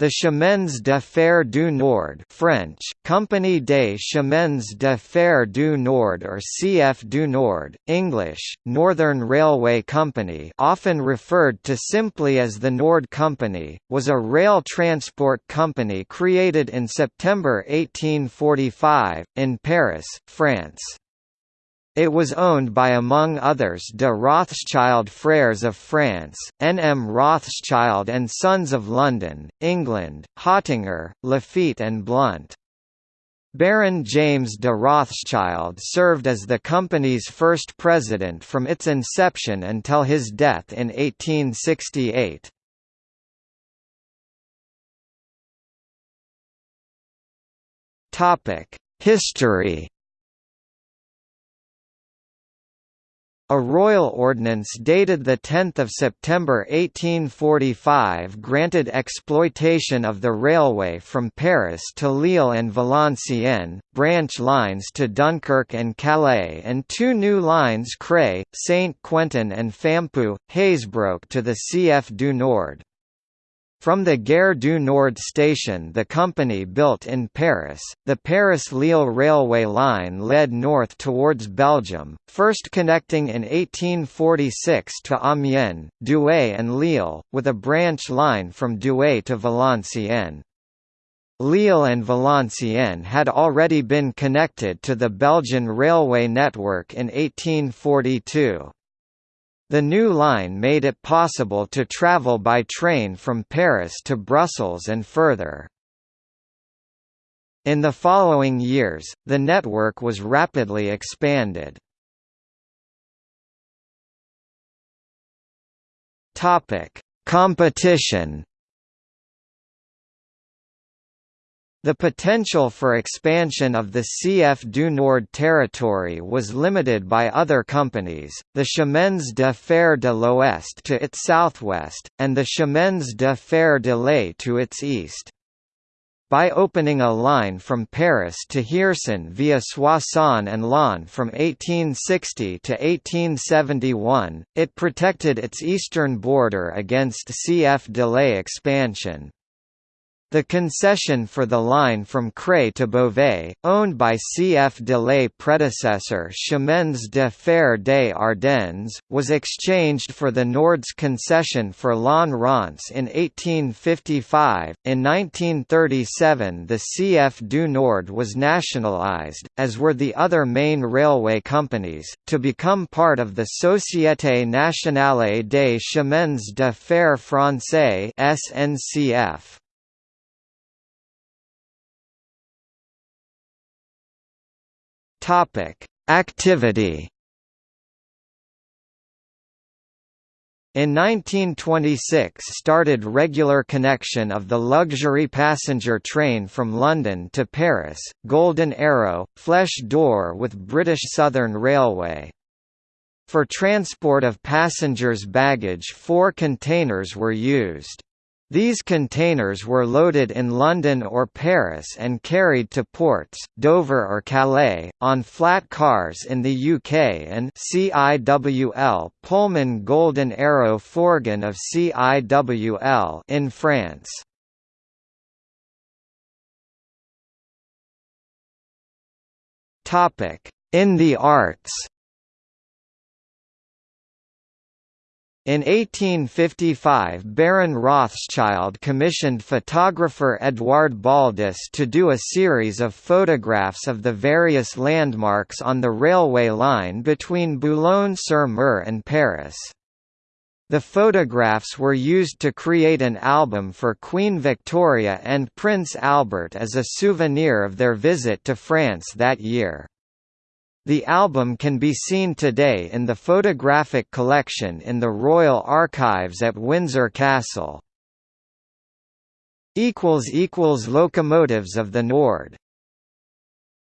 The Chemins de Fer du Nord French, Compagnie des Chemins de Fer du Nord or CF du Nord, English, Northern Railway Company often referred to simply as the Nord Company, was a rail transport company created in September 1845, in Paris, France. It was owned by among others de Rothschild Frères of France, N. M. Rothschild and Sons of London, England, Hottinguer, Laffitte and Blount. Baron James de Rothschild served as the company's first president from its inception until his death in 1868. History A royal ordinance dated 10 September 1845 granted exploitation of the railway from Paris to Lille and Valenciennes, branch lines to Dunkirk and Calais and two new lines Creil, Saint-Quentin and Fampoux, Hazebrouck to the CF du Nord. From the Gare du Nord station the company built in Paris, the Paris-Lille railway line led north towards Belgium, first connecting in 1846 to Amiens, Douai and Lille, with a branch line from Douai to Valenciennes. Lille and Valenciennes had already been connected to the Belgian railway network in 1842. The new line made it possible to travel by train from Paris to Brussels and further. In the following years, the network was rapidly expanded. Competition The potential for expansion of the CF du Nord territory was limited by other companies, the Chemins de Fer de l'Ouest to its southwest, and the Chemins de Fer de l'Est to its east. By opening a line from Paris to Hirson via Soissons and Laon from 1860 to 1871, it protected its eastern border against CF de l'Est expansion. The concession for the line from Creil to Beauvais, owned by CF de l'Est predecessor Chemins de Fer des Ardennes, was exchanged for the Nord's concession for Laon-Reims in 1855. In 1937, the CF du Nord was nationalised, as were the other main railway companies, to become part of the Société Nationale des Chemins de Fer Français (SNCF). Topic: Activity. In 1926 started regular connection of the luxury passenger train from London to Paris, Golden Arrow, Flèche d'Or with British Southern Railway. For transport of passengers' baggage four containers were used. These containers were loaded in London or Paris and carried to ports, Dover or Calais, on flat cars in the UK and CIWL Pullman Golden Arrow Fourgon of CIWL in France. In the arts In 1855 Baron Rothschild commissioned photographer Edouard Baldus to do a series of photographs of the various landmarks on the railway line between Boulogne-sur-Mer and Paris. The photographs were used to create an album for Queen Victoria and Prince Albert as a souvenir of their visit to France that year. The album can be seen today in the photographic collection in the Royal Archives at Windsor Castle. Locomotives of the Nord